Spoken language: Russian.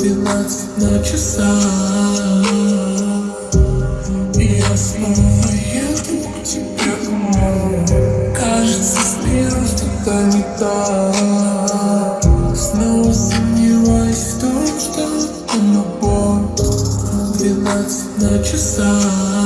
Двенадцать на часах. И я снова еду к тебе домой. Кажется, с что-то не так. Снова сомневаюсь в том, что это любовь. Двенадцать на часах.